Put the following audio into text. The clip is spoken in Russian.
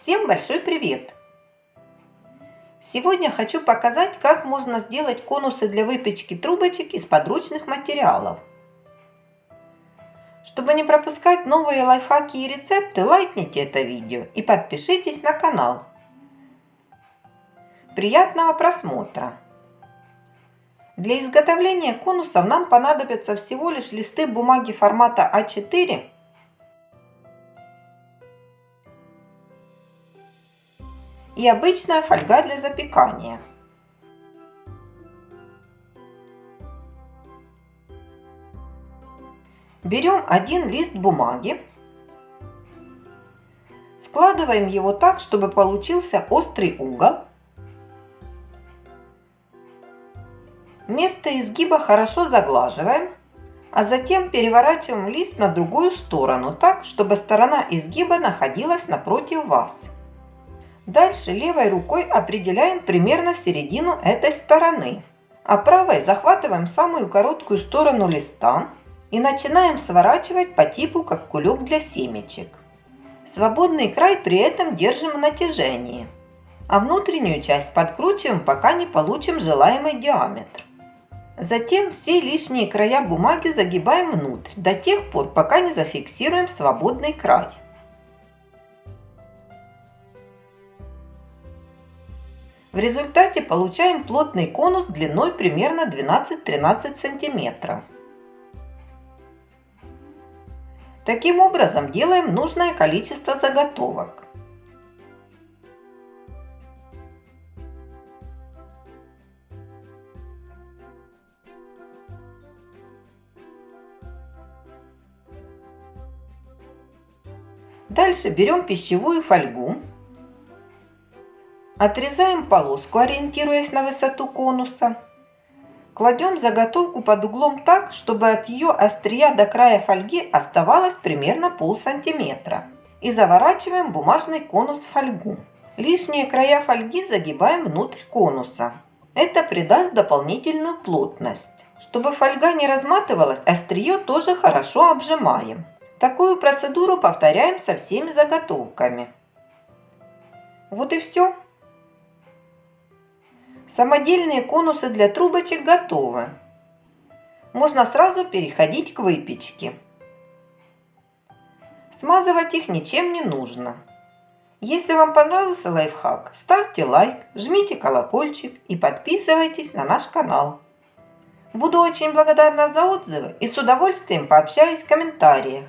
Всем большой привет! Сегодня хочу показать, как можно сделать конусы для выпечки трубочек из подручных материалов. Чтобы не пропускать новые лайфхаки и рецепты, лайкните это видео и подпишитесь на канал. Приятного просмотра! Для изготовления конусов нам понадобятся всего лишь листы бумаги формата А4 и обычная фольга для запекания. Берем один лист бумаги, складываем его так, чтобы получился острый угол. Место изгиба хорошо заглаживаем, а затем переворачиваем лист на другую сторону так, чтобы сторона изгиба находилась напротив вас. Дальше левой рукой определяем примерно середину этой стороны, а правой захватываем самую короткую сторону листа и начинаем сворачивать по типу как кулек для семечек. Свободный край при этом держим в натяжении, а внутреннюю часть подкручиваем, пока не получим желаемый диаметр. Затем все лишние края бумаги загибаем внутрь до тех пор, пока не зафиксируем свободный край. В результате получаем плотный конус длиной примерно 12-13 см. Таким образом делаем нужное количество заготовок. Дальше берем пищевую фольгу Отрезаем полоску, ориентируясь на высоту конуса. Кладем заготовку под углом так, чтобы от ее острия до края фольги оставалось примерно пол сантиметра. И заворачиваем бумажный конус в фольгу. Лишние края фольги загибаем внутрь конуса. Это придаст дополнительную плотность. Чтобы фольга не разматывалась, острие тоже хорошо обжимаем. Такую процедуру повторяем со всеми заготовками. Вот и все. Самодельные конусы для трубочек готовы. Можно сразу переходить к выпечке. Смазывать их ничем не нужно. Если вам понравился лайфхак, ставьте лайк, жмите колокольчик и подписывайтесь на наш канал. Буду очень благодарна за отзывы и с удовольствием пообщаюсь в комментариях.